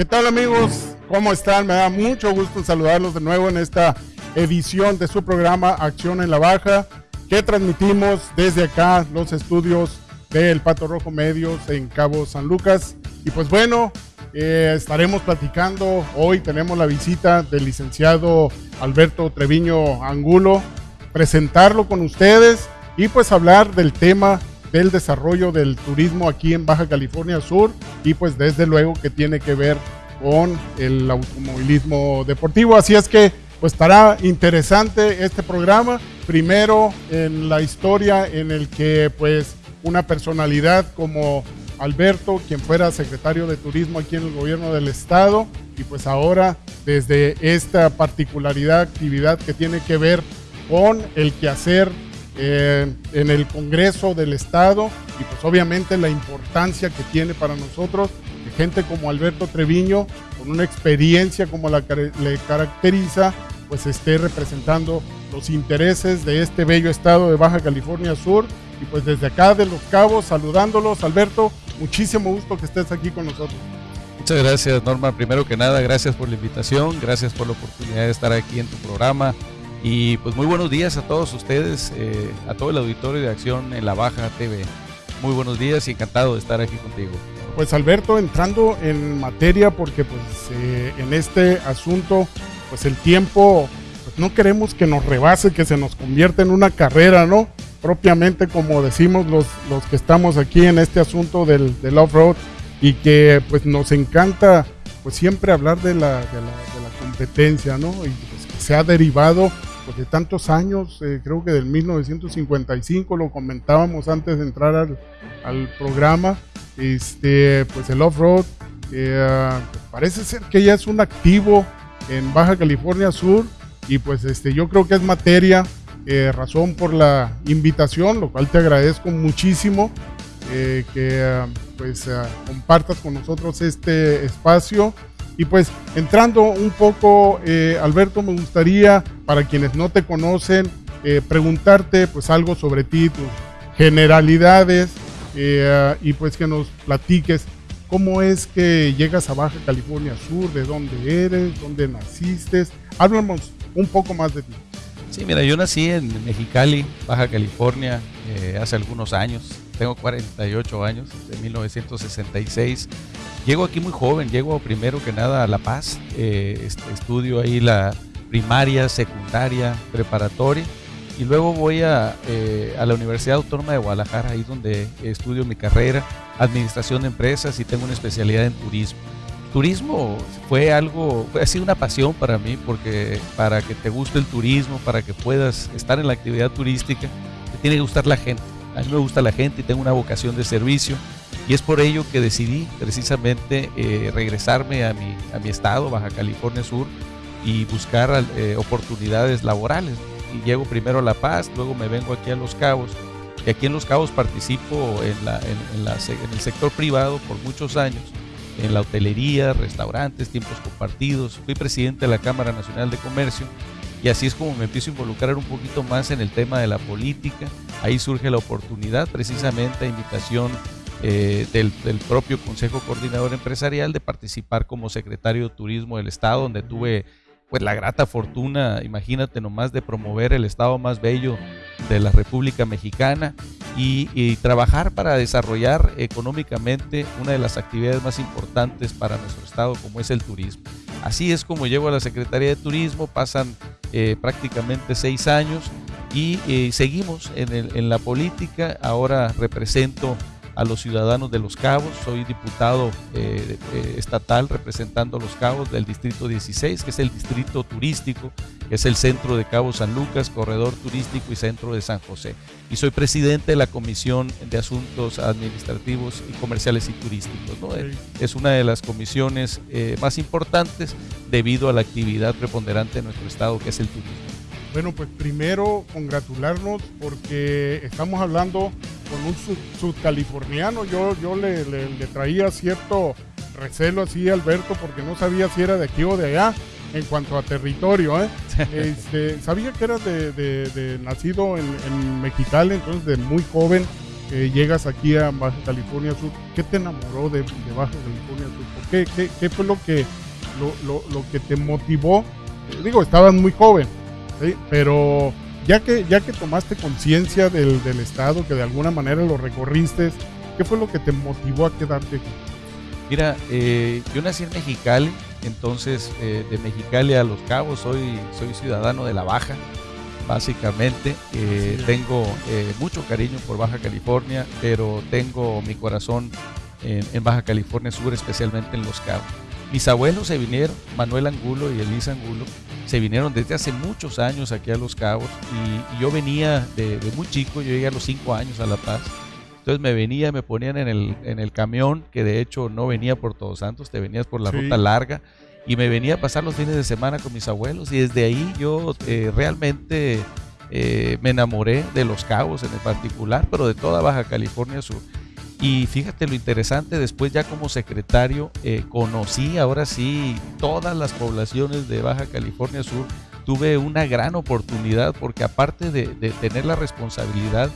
¿Qué tal amigos? ¿Cómo están? Me da mucho gusto saludarlos de nuevo en esta edición de su programa Acción en la Baja, que transmitimos desde acá los estudios del Pato Rojo Medios en Cabo San Lucas. Y pues bueno, eh, estaremos platicando. Hoy tenemos la visita del licenciado Alberto Treviño Angulo, presentarlo con ustedes y pues hablar del tema del desarrollo del turismo aquí en Baja California Sur y pues desde luego que tiene que ver con el automovilismo deportivo. Así es que pues estará interesante este programa. Primero en la historia en el que pues una personalidad como Alberto, quien fuera secretario de turismo aquí en el gobierno del estado y pues ahora desde esta particularidad actividad que tiene que ver con el quehacer eh, en el Congreso del Estado y pues obviamente la importancia que tiene para nosotros gente como Alberto Treviño, con una experiencia como la que le caracteriza, pues esté representando los intereses de este bello estado de Baja California Sur. Y pues desde acá de Los Cabos, saludándolos, Alberto, muchísimo gusto que estés aquí con nosotros. Muchas gracias, Norma. Primero que nada, gracias por la invitación, gracias por la oportunidad de estar aquí en tu programa. Y pues muy buenos días a todos ustedes, eh, a todo el auditorio de Acción en la Baja TV. Muy buenos días y encantado de estar aquí contigo. Pues Alberto, entrando en materia, porque pues eh, en este asunto, pues el tiempo, pues no queremos que nos rebase, que se nos convierta en una carrera, ¿no? Propiamente como decimos los, los que estamos aquí en este asunto del, off-road y que pues nos encanta pues siempre hablar de la, de la, competencia, ¿no? Y pues, que se ha derivado pues, de tantos años, eh, creo que del 1955, lo comentábamos antes de entrar al programa, este, pues el off-road, eh, parece ser que ya es un activo en Baja California Sur y pues este, yo creo que es materia, eh, razón por la invitación, lo cual te agradezco muchísimo eh, que pues compartas con nosotros este espacio. Y pues entrando un poco, eh, Alberto, me gustaría, para quienes no te conocen, eh, preguntarte pues algo sobre ti, tus generalidades, eh, y pues que nos platiques cómo es que llegas a Baja California Sur, de dónde eres, dónde naciste. Háblanos un poco más de ti. Sí, mira, yo nací en Mexicali, Baja California, hace algunos años. Tengo 48 años, de 1966. Llego aquí muy joven, llego primero que nada a La Paz, eh, estudio ahí la primaria, secundaria, preparatoria y luego voy a, eh, a, la Universidad Autónoma de Guadalajara, ahí donde estudio mi carrera, administración de empresas y tengo una especialidad en turismo. Turismo fue algo, ha sido una pasión para mí porque para que te guste el turismo, para que puedas estar en la actividad turística, te tiene que gustar la gente. A mí me gusta la gente y tengo una vocación de servicio y es por ello que decidí precisamente eh, regresarme a mi, a mi estado, Baja California Sur, y buscar eh, oportunidades laborales. Y llego primero a La Paz, luego me vengo aquí a Los Cabos. Y aquí en Los Cabos participo en, la, en, la, en el sector privado por muchos años, en la hotelería, restaurantes, tiempos compartidos. Fui presidente de la Cámara Nacional de Comercio y así es como me empiezo a involucrar un poquito más en el tema de la política. Ahí surge la oportunidad, precisamente a invitación eh, del, propio Consejo Coordinador Empresarial de participar como secretario de Turismo del Estado, donde tuve pues la grata fortuna, imagínate nomás, de promover el estado más bello de la República Mexicana y, trabajar para desarrollar económicamente una de las actividades más importantes para nuestro estado, como es el turismo. Así es como llego a la Secretaría de Turismo, pasan eh, prácticamente seis años y eh, seguimos en, en la política. Ahora represento a los ciudadanos de Los Cabos. Soy diputado eh, eh, estatal representando a Los Cabos del Distrito 16, que es el distrito turístico, que es el centro de Cabo San Lucas, corredor turístico y centro de San José. Y soy presidente de la Comisión de Asuntos Administrativos y Comerciales y Turísticos. ¿no? Es una de las comisiones eh, más importantes debido a la actividad preponderante de nuestro estado, que es el turismo. Bueno, pues primero congratularnos porque estamos hablando con un sudcaliforniano. Yo, yo le, traía cierto recelo así a Alberto porque no sabía si era de aquí o de allá en cuanto a territorio. ¿eh? Este, sabía que era de, nacido en, en, Mexicali, entonces de muy joven llegas aquí a Baja California Sur, ¿qué te enamoró de, Baja California Sur? ¿Qué, qué, fue lo que, lo, lo, que te motivó? Eh, digo, estabas muy joven, pero ya que, ya que tomaste conciencia del, del, estado, que de alguna manera lo recorriste, ¿qué fue lo que te motivó a quedarte aquí? Mira, eh, yo nací en Mexicali, entonces eh, de Mexicali a Los Cabos soy, soy ciudadano de la Baja, básicamente. Eh, tengo mucho cariño por Baja California, pero tengo mi corazón en, Baja California Sur, especialmente en Los Cabos. Mis abuelos se vinieron, Manuel Angulo y Elisa Angulo, se vinieron desde hace muchos años aquí a Los Cabos y, yo venía de, de, muy chico, yo llegué a los cinco años a La Paz entonces me venía, me ponían en el, en el camión, que de hecho no venía por Todos Santos, te venías por la ruta larga, y me venía a pasar los fines de semana con mis abuelos, y desde ahí yo eh, realmente eh, me enamoré de Los Cabos en el particular, pero de toda Baja California Sur. Y fíjate lo interesante, después ya como secretario eh, conocí ahora sí todas las poblaciones de Baja California Sur. Tuve una gran oportunidad porque aparte de, de tener la responsabilidad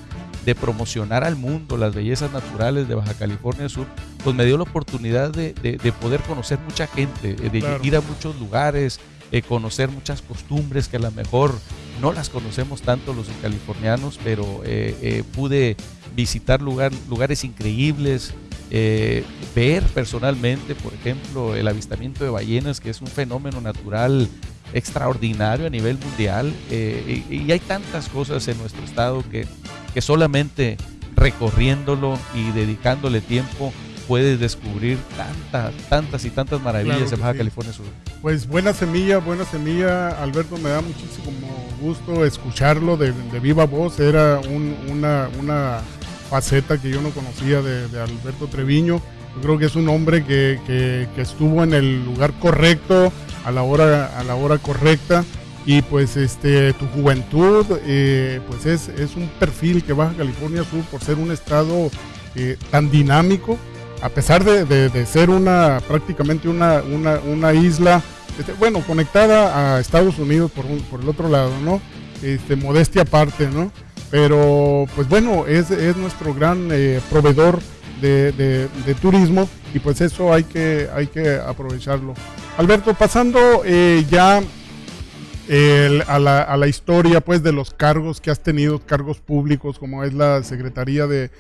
de promocionar al mundo las bellezas naturales de Baja California Sur, pues me dio la oportunidad de, poder conocer mucha gente, eh, de ir a muchos lugares, eh, conocer muchas costumbres que a lo mejor no las conocemos tanto los californianos, pero eh, pude visitar lugares increíbles, ver personalmente, por ejemplo, el avistamiento de ballenas, que es un fenómeno natural extraordinario a nivel mundial. y, hay tantas cosas en nuestro estado que que solamente recorriéndolo y dedicándole tiempo puedes descubrir tantas, tantas y tantas maravillas en Baja California Sur. Pues buena semilla, buena semilla, Alberto, me da muchísimo gusto escucharlo de, viva voz, era una, una, faceta que yo no conocía de, Alberto Treviño, yo creo que es un hombre que, que, estuvo en el lugar correcto, a la hora, a la hora correcta, y pues este tu juventud eh, pues es, es, un perfil que Baja California Sur por ser un estado eh, tan dinámico a pesar de, ser una prácticamente una, una, isla este, bueno conectada a Estados Unidos por, por el otro lado no este modestia aparte no pero pues bueno es, es nuestro gran eh, proveedor de, de, turismo y pues eso hay que hay que aprovecharlo. Alberto pasando ya a, la, historia pues de los cargos que has tenido, cargos públicos como es la Secretaría de,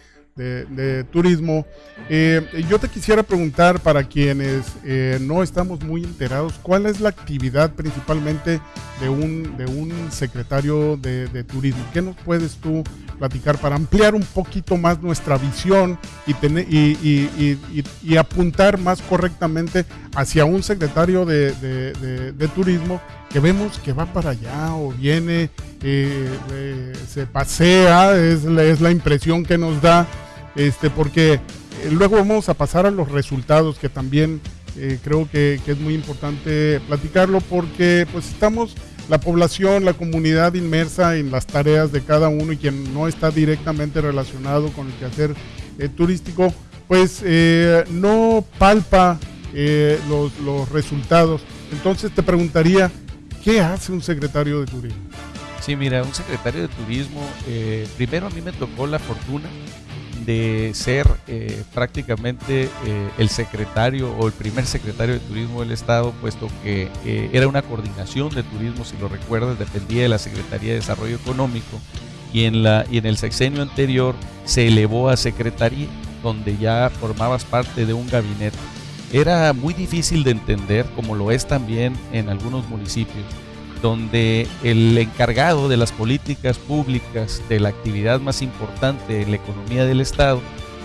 Turismo. Eh, yo te quisiera preguntar para quienes eh, no estamos muy enterados, ¿cuál es la actividad principalmente de un, de un secretario de, Turismo? ¿Qué nos puedes tú platicar para ampliar un poquito más nuestra visión y, tener, y, apuntar más correctamente hacia un secretario de Turismo que vemos que va para allá o viene, eh, eh, se pasea, es es la impresión que nos da, este, porque eh, luego vamos a pasar a los resultados que también creo que, es muy importante platicarlo porque pues estamos la población, la comunidad inmersa en las tareas de cada uno y quien no está directamente relacionado con el quehacer turístico, pues no palpa los, los resultados. Entonces te preguntaría, ¿Qué hace un secretario de turismo? Sí, mira, un secretario de turismo, eh, primero a mí me tocó la fortuna de ser eh, prácticamente eh, el secretario o el primer secretario de turismo del estado, puesto que era una coordinación de turismo, si lo recuerdas, dependía de la Secretaría de Desarrollo Económico y en, la, y en el sexenio anterior se elevó a secretaría, donde ya formabas parte de un gabinete. Era muy difícil de entender, como lo es también en algunos municipios, donde el encargado de las políticas públicas, de la actividad más importante en la economía del Estado,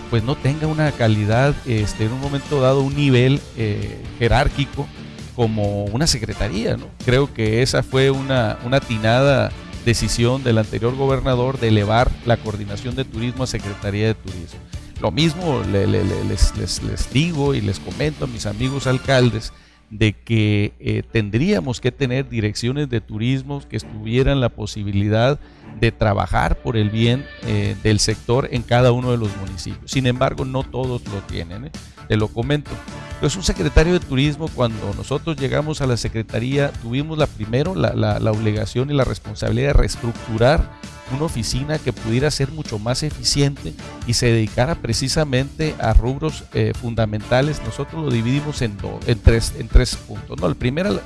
pues no tenga una calidad, este, en un momento dado, un nivel eh, jerárquico como una secretaría. ¿no? Creo que esa fue una, una atinada decisión del anterior gobernador de elevar la coordinación de turismo a Secretaría de Turismo. Lo mismo les, digo y les comento a mis amigos alcaldes de que eh, tendríamos que tener direcciones de turismo que estuvieran la posibilidad de trabajar por el bien eh, del sector en cada uno de los municipios. Sin embargo, no todos lo tienen, ¿eh? te lo comento. Es un secretario de turismo, cuando nosotros llegamos a la secretaría, tuvimos la primero la, la obligación y la responsabilidad de reestructurar una oficina que pudiera ser mucho más eficiente y se dedicara precisamente a rubros eh, fundamentales. Nosotros lo dividimos en, en, tres, en tres puntos. ¿no? El primero,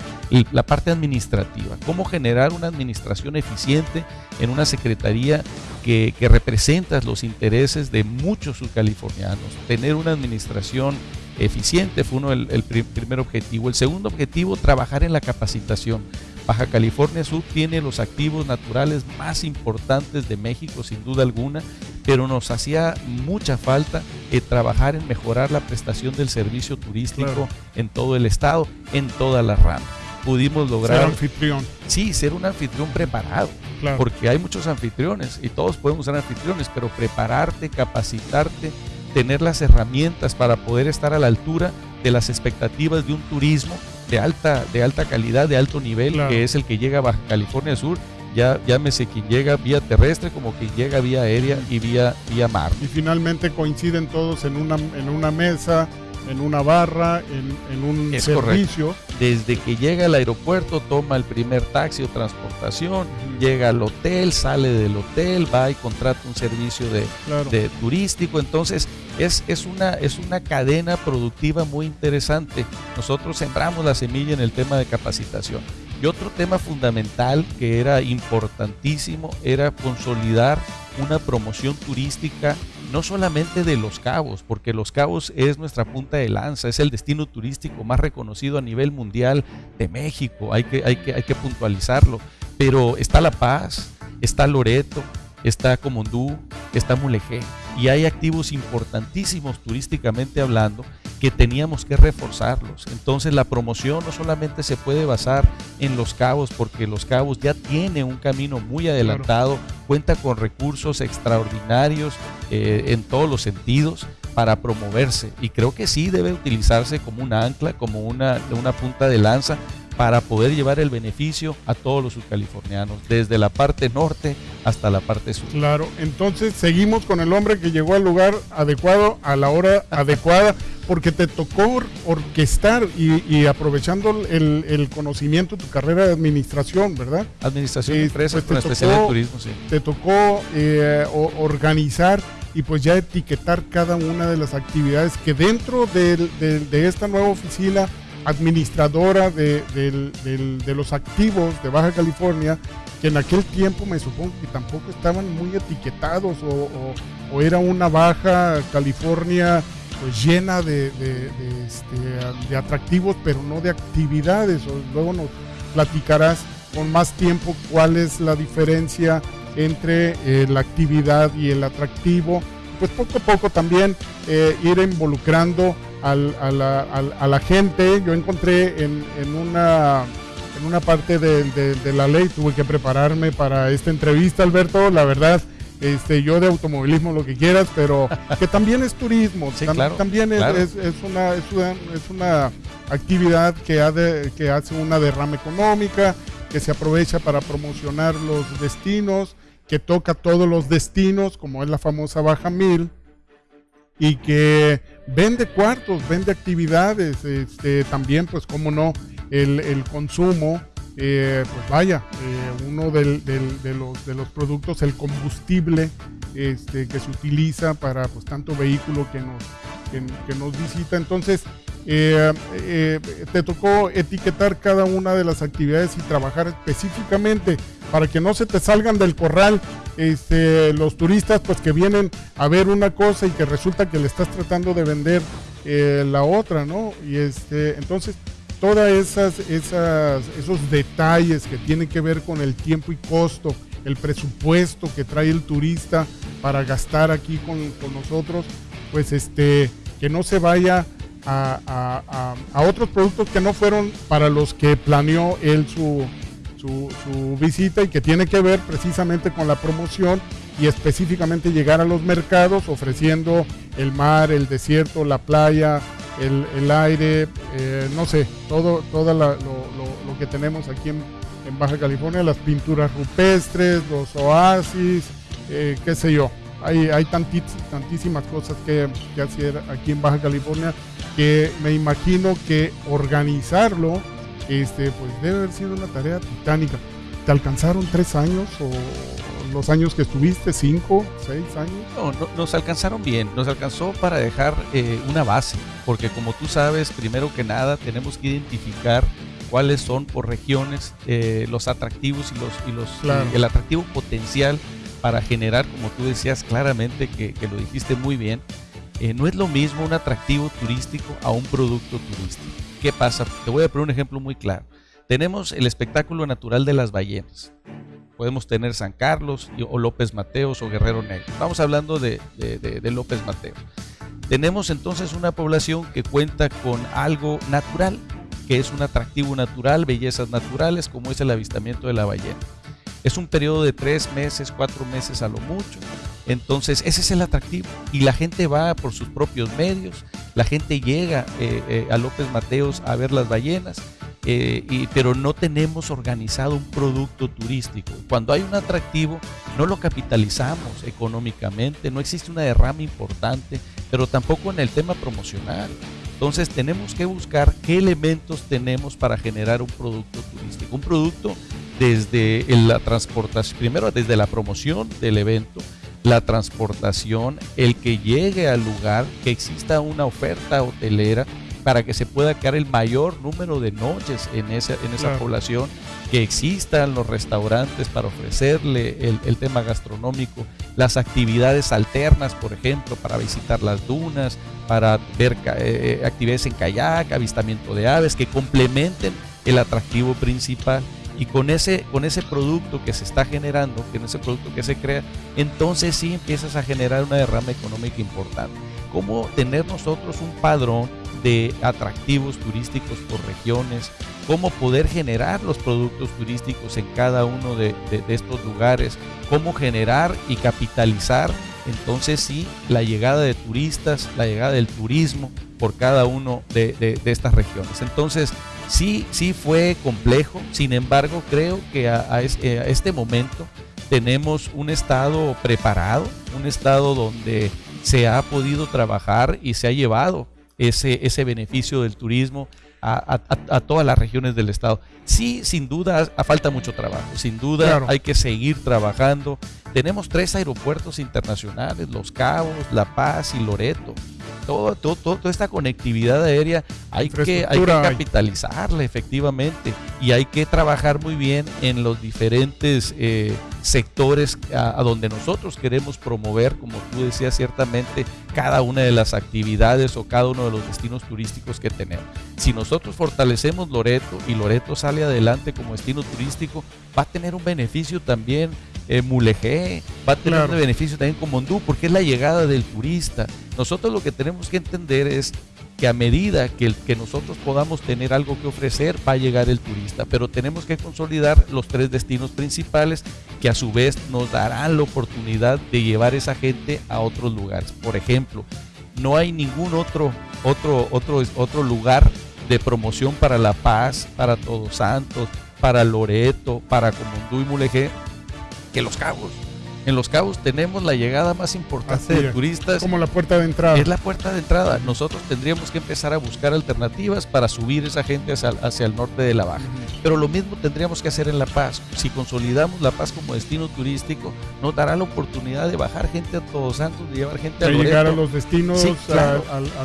la parte administrativa, cómo generar una administración eficiente en una secretaría que, que representa los intereses de muchos subcalifornianos, tener una administración eficiente fue uno el, el primer objetivo. El segundo objetivo, trabajar en la capacitación. Baja California Sur tiene los activos naturales más importantes de México, sin duda alguna, pero nos hacía mucha falta eh, trabajar en mejorar la prestación del servicio turístico en todo el estado, en todas las ramas. Pudimos lograr. Ser anfitrión. Sí, ser un anfitrión preparado. Porque hay muchos anfitriones y todos podemos ser anfitriones, pero prepararte, capacitarte, tener las herramientas para poder estar a la altura de las expectativas de un turismo de alta, de alta calidad, de alto nivel, que es el que llega a Baja California Sur, ya llámese quien llega vía terrestre como quien llega vía aérea y vía, vía mar. Y finalmente coinciden todos en una, en una mesa, en una barra, en, un servicio. Desde que llega al aeropuerto, toma el primer taxi o transportación, llega al hotel, sale del hotel, va y contrata un servicio de, de turístico. Entonces, es, es, una, es una cadena productiva muy interesante. Nosotros sembramos la semilla en el tema de capacitación. Y otro tema fundamental que era importantísimo era consolidar una promoción turística no solamente de Los Cabos, porque Los Cabos es nuestra punta de lanza, es el destino turístico más reconocido a nivel mundial de México, hay que, hay que, hay que puntualizarlo, pero está La Paz, está Loreto, está Comondú, está Mulegé, y hay activos importantísimos turísticamente hablando que teníamos que reforzarlos. Entonces la promoción no solamente se puede basar en Los Cabos, porque Los Cabos ya tiene un camino muy adelantado, cuenta con recursos extraordinarios eh, en todos los sentidos para promoverse y creo que sí debe utilizarse como un ancla, como una, una punta de lanza para poder llevar el beneficio a todos los subcalifornianos, desde la parte norte hasta la parte sur. Claro, entonces seguimos con el hombre que llegó al lugar adecuado, a la hora adecuada, porque te tocó orquestar y, aprovechando el, conocimiento de tu carrera de administración, ¿verdad? Administración de empresas pues especial en turismo, sí. Te tocó eh, organizar y pues ya etiquetar cada una de las actividades que dentro de esta nueva oficina administradora de, los activos de Baja California, que en aquel tiempo me supongo que tampoco estaban muy etiquetados o, era una Baja California pues llena de, este, atractivos, pero no de actividades. luego nos platicarás con más tiempo cuál es la diferencia entre eh, la actividad y el atractivo. Pues poco a poco también eh, ir involucrando a, la, gente. Yo encontré en, una, en una parte de, la ley, tuve que prepararme para esta entrevista, Alberto, la verdad. Este, yo de automovilismo lo que quieras, pero que también es turismo, también es, una, es, una, actividad que, que hace una derrama económica, que se aprovecha para promocionar los destinos, que toca todos los destinos, como es la famosa Baja Mil, y que vende cuartos, vende actividades, este, también pues como no, el, consumo, eh, pues vaya, eh, uno de, los, de los productos, el combustible este, que se utiliza para pues tanto vehículo que nos, que, nos visita. Entonces, eh, te tocó etiquetar cada una de las actividades y trabajar específicamente para que no se te salgan del corral este, los turistas pues que vienen a ver una cosa y que resulta que le estás tratando de vender eh, la otra, ¿no? Y este, entonces, todas esas, esos detalles que tienen que ver con el tiempo y costo, el presupuesto que trae el turista para gastar aquí con, nosotros, pues este, que no se vaya a, a, otros productos que no fueron para los que planeó él su, su, visita y que tiene que ver precisamente con la promoción y específicamente llegar a los mercados ofreciendo el mar, el desierto, la playa, el, aire, eh, no sé, todo, todo lo, que tenemos aquí en, Baja California, las pinturas rupestres, los oasis, eh, qué sé yo. Hay, hay tantísimas cosas que, que hacer aquí en Baja California que me imagino que organizarlo este, pues debe haber sido una tarea titánica. ¿Te alcanzaron tres años o los años que estuviste, cinco, seis años. No, nos alcanzaron bien, nos alcanzó para dejar eh, una base, porque como tú sabes, primero que nada tenemos que identificar cuáles son por regiones eh, los atractivos y los, y los el atractivo potencial para generar, como tú decías claramente, que, que lo dijiste muy bien, eh, no es lo mismo un atractivo turístico a un producto turístico. ¿Qué pasa? Te voy a poner un ejemplo muy claro. Tenemos el espectáculo natural de las ballenas. Podemos tener San Carlos o López Mateos o Guerrero Negro. Estamos hablando de, de, López Mateos. Tenemos entonces una población que cuenta con algo natural, que es un atractivo natural, bellezas naturales, como es el avistamiento de la ballena. Es un periodo de tres meses, cuatro meses a lo mucho. Entonces, ese es el atractivo. Y la gente va por sus propios medios. La gente llega eh, eh, a López Mateos a ver las ballenas. Eh, pero no tenemos organizado un producto turístico. Cuando hay un atractivo, no lo capitalizamos económicamente, no existe una derrama importante, pero tampoco en el tema promocional. Entonces tenemos que buscar qué elementos tenemos para generar un producto turístico. Un producto desde la transportación, primero desde la promoción del evento, la transportación, el que llegue al lugar, que exista una oferta hotelera para que se pueda quedar el mayor número de noches en esa, en esa población, que existan los restaurantes para ofrecerle el, tema gastronómico, las actividades alternas, por ejemplo, para visitar las dunas, para ver eh, eh, actividades en kayak, avistamiento de aves, que complementen el atractivo principal y con ese, con ese producto que se está generando, con ese producto que se crea, entonces sí empiezas a generar una derrama económica importante. ¿Cómo tener nosotros un padrón de atractivos turísticos por regiones? ¿Cómo poder generar los productos turísticos en cada uno de, estos lugares? ¿Cómo generar y capitalizar entonces sí, la llegada de turistas, la llegada del turismo por cada uno de, de, estas regiones. Entonces, Sí, sí fue complejo, sin embargo creo que a, este momento tenemos un estado preparado, un estado donde se ha podido trabajar y se ha llevado ese, ese beneficio del turismo a, todas las regiones del estado. Sí, sin duda, falta mucho trabajo, sin duda hay que seguir trabajando. Tenemos tres aeropuertos internacionales, Los Cabos, La Paz y Loreto todo, todo, toda esta conectividad aérea hay que, hay que capitalizarla efectivamente y hay que trabajar muy bien en los diferentes eh, sectores a, donde nosotros queremos promover, como tú decías ciertamente, cada una de las actividades o cada uno de los destinos turísticos que tenemos. Si nosotros fortalecemos Loreto y Loreto sale adelante como destino turístico, va a tener un beneficio también eh, Mulegé, va a tener un beneficio también como Mondú, porque es la llegada del turista. Nosotros lo que tenemos que entender es que a medida que, que nosotros podamos tener algo que ofrecer, va a llegar el turista, pero tenemos que consolidar los tres destinos principales que a su vez nos darán la oportunidad de llevar esa gente a otros lugares. Por ejemplo, no hay ningún otro, otro, otro, otro lugar de promoción para La Paz, para Todos Santos, para Loreto, para Comondú y Mulegé que Los Cabos. En Los Cabos tenemos la llegada más importante de turistas. Como la puerta de entrada. Es la puerta de entrada. Nosotros tendríamos que empezar a buscar alternativas para subir esa gente hacia, el norte de la Baja. Pero lo mismo tendríamos que hacer en La Paz. Si consolidamos La Paz como destino turístico, nos dará la oportunidad de bajar gente a Todos Santos, de llevar gente a Loreto. llegar a los destinos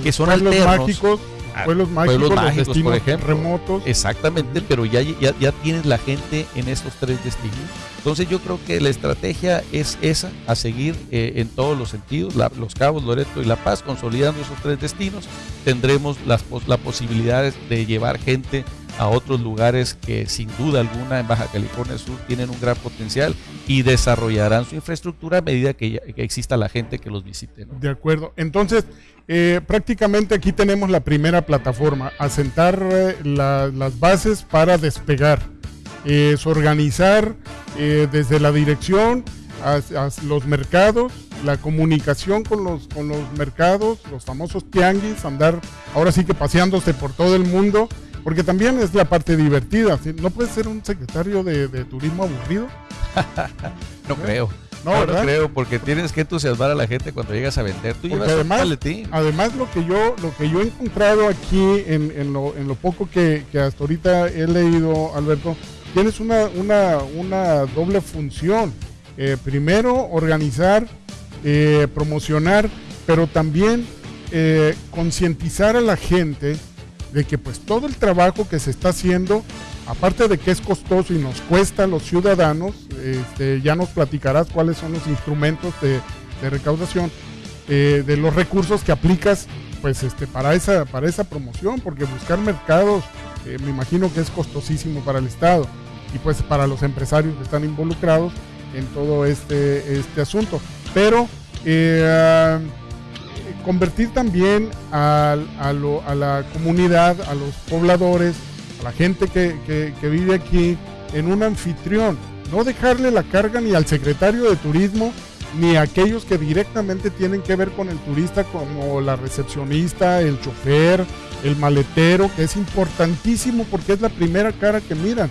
que son alternos. mágicos pueblos mágicos, por ejemplo. remotos. Exactamente, pero ya, ya, ya, tienes la gente en estos tres destinos. Entonces yo creo que la estrategia es esa, a seguir eh, en todos los sentidos, Los Cabos, Loreto y La Paz, consolidando esos tres destinos, tendremos las, la posibilidad de llevar gente a otros lugares que sin duda alguna en Baja California Sur tienen un gran potencial y desarrollarán su infraestructura a medida que, exista la gente que los visite. De acuerdo. Entonces, eh, prácticamente aquí tenemos la primera plataforma, asentar eh, las bases para despegar. Es organizar eh, desde la dirección a, los mercados, la comunicación con los, con los mercados, los famosos tianguis, andar ahora sí que paseándose por todo el mundo porque también es la parte divertida. No puede ser un secretario de, turismo aburrido. no creo. No, no, creo, porque tienes que entusiasmar a la gente cuando llegas a vender. Tú llevas además, además lo que yo lo que yo he encontrado aquí en, lo, en lo, poco que, hasta ahorita he leído, Alberto, tienes una, una, una doble función. eh, primero organizar, eh, promocionar, pero también eh, concientizar a la gente de que pues todo el trabajo que se está haciendo, aparte de que es costoso y nos cuesta a los ciudadanos, este, ya nos platicarás cuáles son los instrumentos de, recaudación, de los recursos que aplicas pues este, para, esa, para esa promoción, porque buscar mercados me imagino que es costosísimo para el Estado y pues para los empresarios que están involucrados en todo este, este asunto. Pero eh, convertir también a, la comunidad, a los pobladores, a la gente que, vive aquí en un anfitrión. No dejarle la carga ni al secretario de turismo ni a aquellos que directamente tienen que ver con el turista como la recepcionista, el chofer, el maletero, que es importantísimo porque es la primera cara que miran.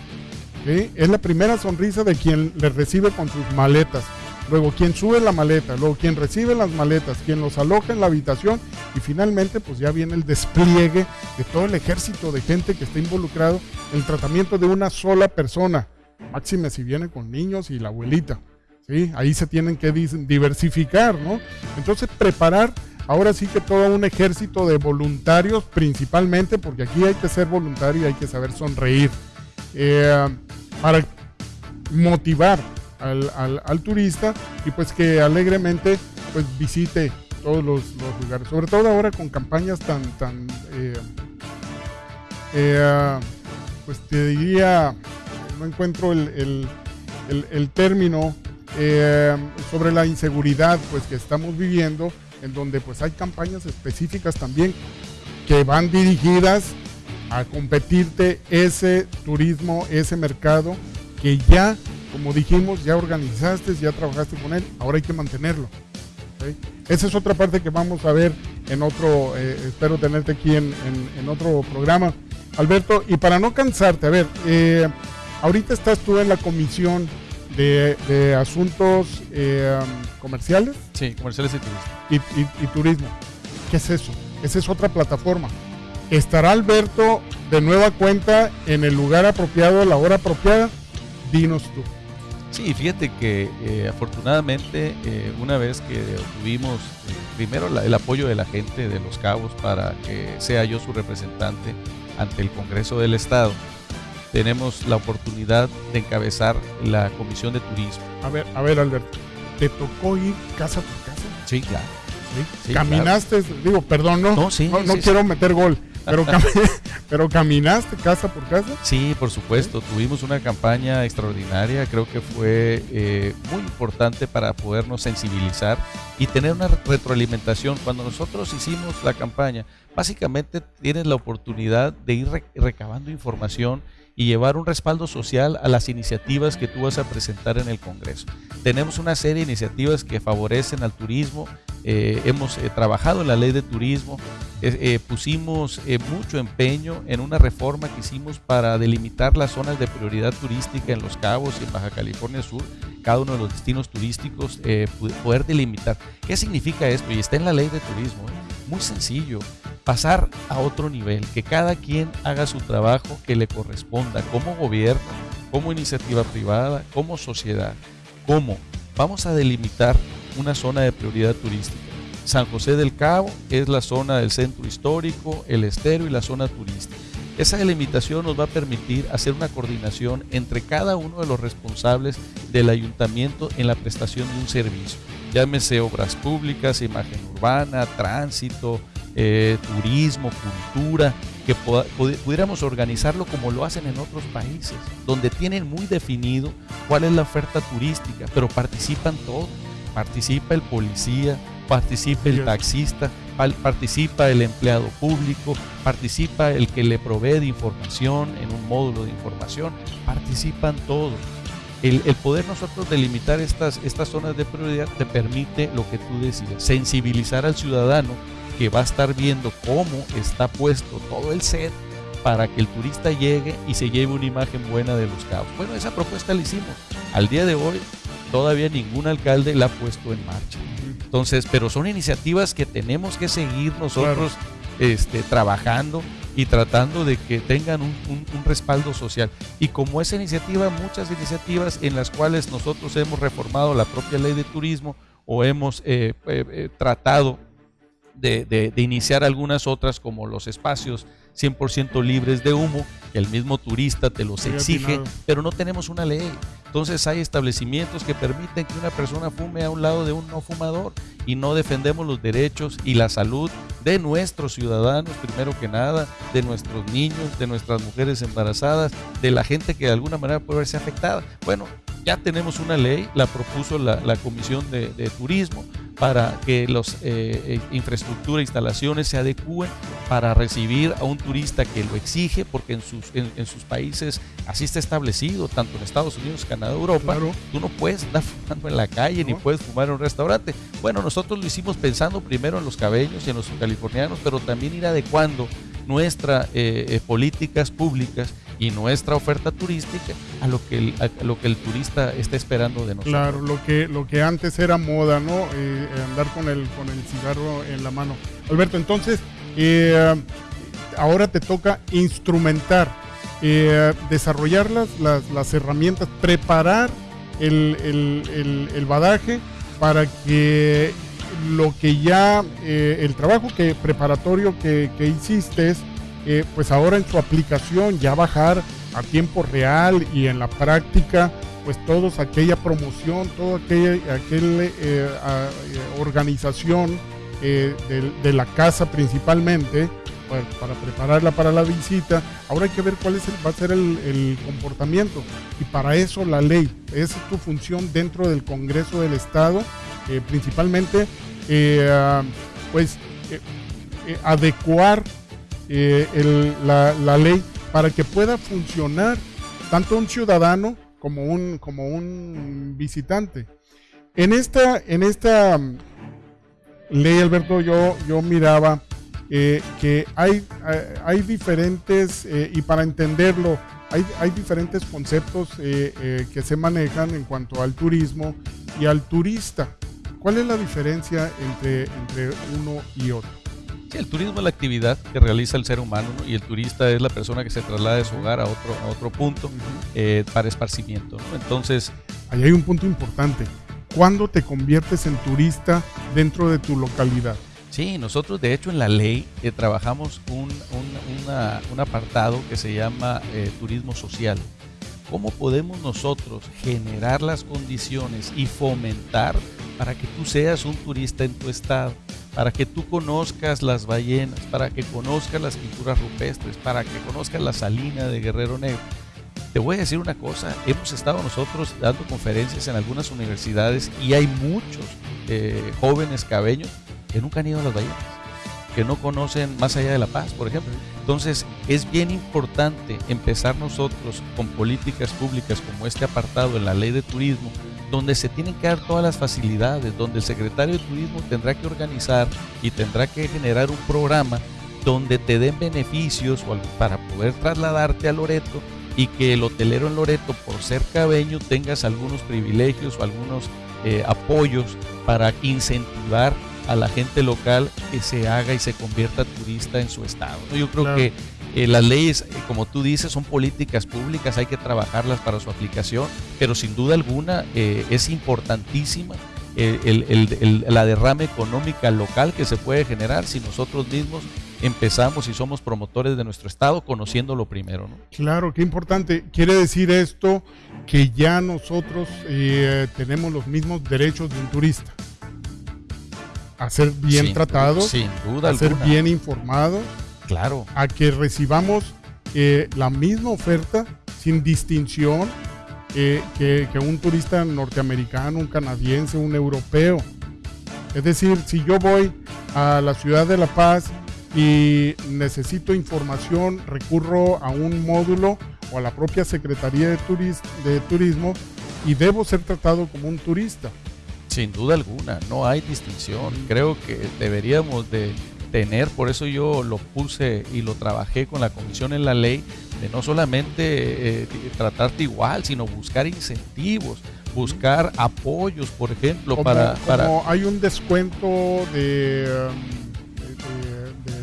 Es la primera sonrisa de quien le recibe con sus maletas. Luego quien sube la maleta, luego quien recibe las maletas, quien los aloja en la habitación y finalmente pues ya viene el despliegue de todo el ejército de gente que está involucrado en el tratamiento de una sola persona. Máxime si viene con niños y la abuelita. ¿sí? Ahí se tienen que diversificar, ¿no? Entonces preparar ahora sí que todo un ejército de voluntarios principalmente, porque aquí hay que ser voluntario y hay que saber sonreír. Eh, para motivar al, turista y pues que alegremente pues visite todos los, lugares, sobre todo ahora con campañas tan, tan eh, eh, pues te diría, no encuentro el, término eh, sobre la inseguridad pues que estamos viviendo, en donde pues hay campañas específicas también que van dirigidas a competirte ese turismo, ese mercado que ya, como dijimos, ya organizaste, ya trabajaste con él, ahora hay que mantenerlo. Esa es otra parte que vamos a ver en otro, eh, espero tenerte aquí en, otro programa. Alberto, y para no cansarte, a ver, eh, ahorita estás tú en la comisión de, asuntos eh, comerciales. Sí, comerciales y turismo. y turismo. ¿Qué es eso? Esa es otra plataforma. ¿Estará Alberto de nueva cuenta en el lugar apropiado, a la hora apropiada? Dinos tú. Sí, fíjate que eh, afortunadamente eh, una vez que obtuvimos eh, primero el apoyo de la gente de Los Cabos para que sea yo su representante ante el Congreso del Estado, tenemos la oportunidad de encabezar la Comisión de Turismo. A ver, a ver Alberto, ¿te tocó ir casa por casa? Sí, claro. Caminaste, digo, perdón, no, no, no, quiero meter gol, pero, pero caminaste casa por casa. Sí, por supuesto. Tuvimos una campaña extraordinaria. Creo que fue eh, muy importante para podernos sensibilizar y tener una retroalimentación. Cuando nosotros hicimos la campaña, básicamente tienes la oportunidad de ir recabando información y llevar un respaldo social a las iniciativas que tú vas a presentar en el Congreso. Tenemos una serie de iniciativas que favorecen al turismo. Eh, hemos eh, trabajado en la ley de turismo, eh, pusimos mucho empeño en una reforma que hicimos para delimitar las zonas de prioridad turística en Los Cabos y en Baja California Sur, cada uno de los destinos turísticos, poder delimitar. ¿Qué significa esto? Y está en la ley de turismo. Muy sencillo pasar a otro nivel, que cada quien haga su trabajo que le corresponda como gobierno, como iniciativa privada, como sociedad. ¿Cómo? Vamos a delimitar una zona de prioridad turística. San José del Cabo es la zona del centro histórico, el estero y la zona turística. Esa delimitación nos va a permitir hacer una coordinación entre cada uno de los responsables del ayuntamiento en la prestación de un servicio. Llámese obras públicas, imagen urbana, tránsito, eh, turismo, cultura, que pudiéramos organizarlo como lo hacen en otros países, donde tienen muy definido cuál es la oferta turística, pero participan todos. Participa el policía, participa el taxista, participa el empleado público, participa el que le provee de información en un módulo de información, participan todos. El, poder nosotros delimitar estas, estas zonas de prioridad te permite lo que tú decías, sensibilizar al ciudadano que va a estar viendo cómo está puesto todo el set para que el turista llegue y se lleve una imagen buena de los cabos. Bueno, esa propuesta la hicimos. Al día de hoy todavía ningún alcalde la ha puesto en marcha. Entonces, pero son iniciativas que tenemos que seguir nosotros este, trabajando y tratando de que tengan un, respaldo social. Y como esa iniciativa, muchas iniciativas en las cuales nosotros hemos reformado la propia ley de turismo o hemos eh, eh, eh, tratado de, de, iniciar algunas otras como los espacios 100% libres de humo, que el mismo turista te los exige, pero no tenemos una ley. Entonces hay establecimientos que permiten que una persona fume a un lado de un no fumador y no defendemos los derechos y la salud de nuestros ciudadanos, primero que nada, de nuestros niños, de nuestras mujeres embarazadas, de la gente que de alguna manera puede verse afectada. Bueno, ya tenemos una ley, la propuso la, Comisión de, de Turismo, para que los eh, eh, infraestructura, instalaciones se adecúen para recibir a un turista que lo exige, porque en sus, en, sus países así está establecido, tanto en Estados Unidos, Canadá, Europa, tú no puedes estar fumando en la calle ni puedes fumar en un restaurante. Bueno, nosotros lo hicimos pensando primero en los cabellos y en los californianos, pero también ir adecuando nuestras eh, políticas públicas y nuestra oferta turística a lo que el, lo que el turista está esperando de nosotros. Claro, lo que, lo que antes era moda, ¿no? Eh, andar con el, con el cigarro en la mano. Alberto, entonces, eh, ahora te toca instrumentar, eh, desarrollar las, las, herramientas, preparar el, el, el, badaje para que lo que ya, el trabajo que preparatorio que, que hiciste eh, pues ahora en su aplicación ya bajar a tiempo real y en la práctica, pues todos aquella promoción, toda aquella, eh, eh, organización de, la casa principalmente, para prepararla para la visita. Ahora hay que ver cuál es va a ser el, comportamiento. Y para eso la ley, esa es tu función dentro del Congreso del Estado, principalmente, pues adecuar eh, la, ley para que pueda funcionar tanto un ciudadano como un, como un visitante. En esta, en esta mm, ley, Alberto, yo, yo miraba eh, que hay, hay diferentes, eh, y para entenderlo, hay, hay diferentes conceptos que se manejan en cuanto al turismo y al turista. ¿Cuál es la diferencia entre, entre uno y otro? Sí, el turismo es la actividad que realiza el ser humano y el turista es la persona que se traslada de su hogar a otro, a otro punto eh, para esparcimiento. Entonces... Ahí hay un punto importante. ¿Cuándo te conviertes en turista dentro de tu localidad? Sí, nosotros de hecho en la ley eh, trabajamos un, un, apartado que se llama eh, turismo social. ¿Cómo podemos nosotros generar las condiciones y fomentar para que tú seas un turista en tu estado? Para que tú conozcas las ballenas, para que conozcas las pinturas rupestres, para que conozcas la salina de Guerrero Negro. Te voy a decir una cosa, hemos estado nosotros dando conferencias en algunas universidades y hay muchos eh, jóvenes cabeños que nunca han ido a las ballenas, que no conocen más allá de La Paz, por ejemplo. Entonces es bien importante empezar nosotros con políticas públicas como este apartado en la ley de turismo donde se tienen que dar todas las facilidades, donde el secretario de Turismo tendrá que organizar y tendrá que generar un programa donde te den beneficios para poder trasladarte a Loreto y que el hotelero en Loreto, por ser cabeño, tengas algunos privilegios o algunos eh, apoyos para incentivar a la gente local que se haga y se convierta turista en su estado. Yo creo que eh, las leyes, eh, como tú dices, son políticas públicas, hay que trabajarlas para su aplicación, pero sin duda alguna eh, es importantísima la derrama económica local que se puede generar si nosotros mismos empezamos y somos promotores de nuestro estado conociéndolo primero. Claro, qué importante. Quiere decir esto que ya nosotros tenemos los mismos derechos de un turista. A ser bien tratado, sin duda a ser bien informado Claro. A que recibamos eh, la misma oferta sin distinción eh, que, un turista norteamericano, un canadiense, un europeo. Es decir, si yo voy a la ciudad de La Paz y necesito información, recurro a un módulo o a la propia Secretaría de, de Turismo y debo ser tratado como un turista. Sin duda alguna, no hay distinción. Creo que deberíamos de tener, por eso yo lo puse y lo trabajé con la comisión en la ley, de no solamente eh, tratarte igual, sino buscar incentivos, buscar apoyos, por ejemplo, para, para... hay un descuento de, um,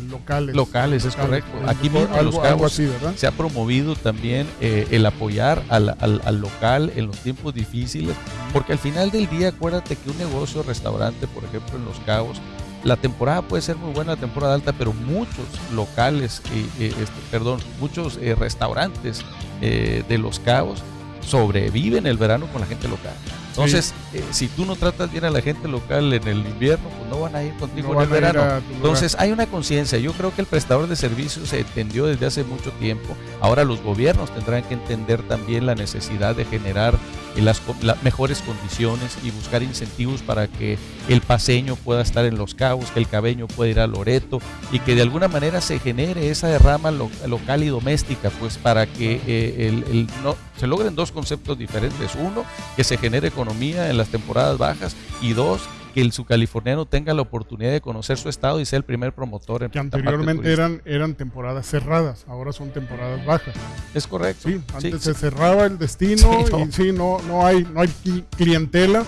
locales. Locales, es correcto. Aquí mismo en Los Cabos se ha promovido también eh, el apoyar al, al, local en los tiempos difíciles, porque al final del día acuérdate que un negocio, restaurante, por ejemplo, en Los Cabos, la temporada puede ser muy buena, la temporada alta, pero muchos locales, este, perdón, muchos restaurantes de Los Cabos sobreviven el verano con la gente local. Entonces, eh, si tú no tratas bien a la gente local en el invierno, pues no van a ir contigo en el verano. Entonces, hay una conciencia. Yo creo que el prestador de servicios se entendió desde hace mucho tiempo. Ahora los gobiernos tendrán que entender también la necesidad de generar las, mejores condiciones y buscar incentivos para que el paseño pueda estar en Los Cabos, que el cabeño pueda ir a Loreto y que de alguna manera se genere esa derrama local y doméstica, pues para que eh, el, no, se logren dos conceptos diferentes. Uno, que se genere economía en las temporadas bajas y dos, que el subcaliforniano tenga la oportunidad de conocer su estado y sea el primer promotor en Que anteriormente eran, eran temporadas cerradas, ahora son temporadas bajas. Es correcto. Sí, antes se cerraba el destino y sí, no, no hay, no hay clientela.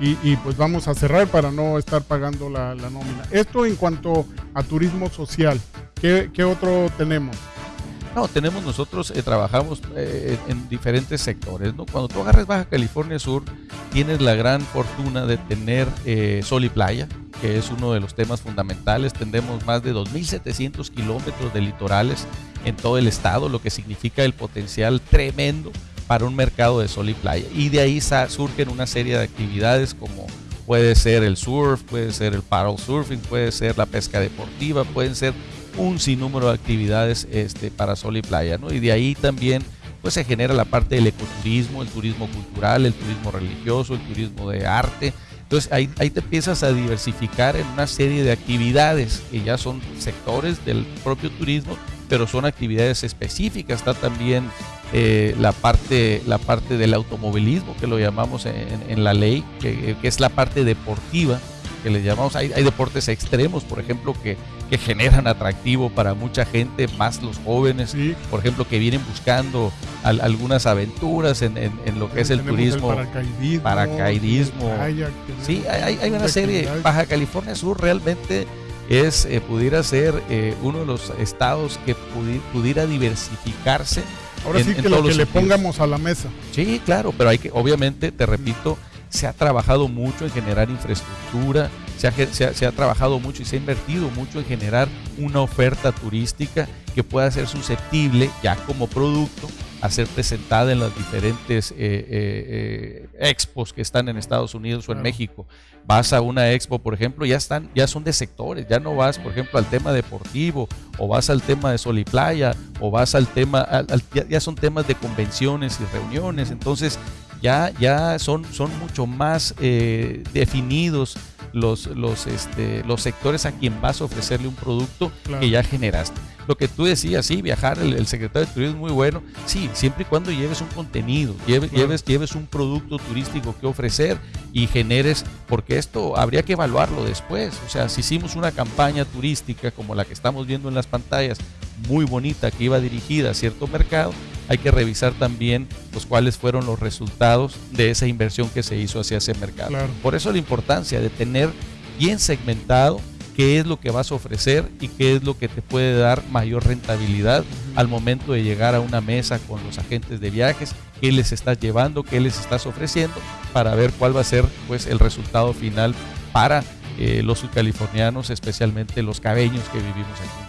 Y, pues vamos a cerrar para no estar pagando la, nómina. Esto en cuanto a turismo social, ¿qué, qué otro tenemos? No, tenemos nosotros, eh, trabajamos eh, en diferentes sectores. ¿no? Cuando tú agarres Baja California Sur, tienes la gran fortuna de tener eh, sol y playa, que es uno de los temas fundamentales. Tendremos más de 2.700 kilómetros de litorales en todo el estado, lo que significa el potencial tremendo para un mercado de sol y playa. Y de ahí surgen una serie de actividades como puede ser el surf, puede ser el paddle surfing, puede ser la pesca deportiva, pueden ser un sinnúmero de actividades este, para sol y playa, ¿no? Y de ahí también pues se genera la parte del ecoturismo, el turismo cultural, el turismo religioso, el turismo de arte. Entonces ahí, ahí te empiezas a diversificar en una serie de actividades que ya son sectores del propio turismo, pero son actividades específicas. Está también eh, la, parte, la parte del automovilismo, que lo llamamos en, la ley, que, que, es la parte deportiva, que le llamamos. Hay, hay deportes extremos, por ejemplo, que que generan atractivo para mucha gente, más los jóvenes, por ejemplo, que vienen buscando algunas aventuras en, lo que es el turismo. paracaidismo. sí, hay, una serie. Baja California Sur realmente es, eh, pudiera ser eh, uno de los estados que pudiera diversificarse. Ahora sí que lo que le pongamos a la mesa. Sí, claro, pero hay que, obviamente, te repito, se ha trabajado mucho en generar infraestructura, se ha, se, ha, trabajado mucho y se ha invertido mucho en generar una oferta turística que pueda ser susceptible ya como producto a ser presentada en las diferentes eh, eh, eh, expos que están en Estados Unidos o en México. Vas a una expo, por ejemplo, ya están, ya son de sectores, ya no vas, por ejemplo, al tema deportivo, o vas al tema de sol y playa, o vas al tema, ya, son temas de convenciones y reuniones. Entonces, ya, ya son, son mucho más definidos los, los, este, los sectores a quien vas a ofrecerle un producto que ya generaste. Lo que tú decías, sí, viajar, el, secretario de Turismo es muy bueno, sí, siempre y cuando lleves un contenido, lleves, lleves, lleves un producto turístico que ofrecer y generes, porque esto habría que evaluarlo después. O sea, si hicimos una campaña turística como la que estamos viendo en las pantallas, muy bonita, que iba dirigida a cierto mercado, hay que revisar también los cuáles fueron los resultados de esa inversión que se hizo hacia ese mercado. Por eso la importancia de tener bien segmentado qué es lo que vas a ofrecer y qué es lo que te puede dar mayor rentabilidad al momento de llegar a una mesa con los agentes de viajes, qué les estás llevando, qué les estás ofreciendo, para ver cuál va a ser pues el resultado final para eh, los subcalifornianos, especialmente los cabeños que vivimos aquí.